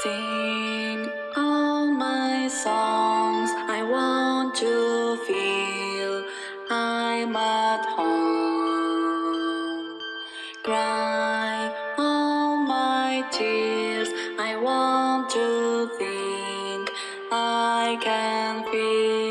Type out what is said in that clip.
Sing all my songs, I want to feel I'm at home. Cry all my tears, I want to think I can feel.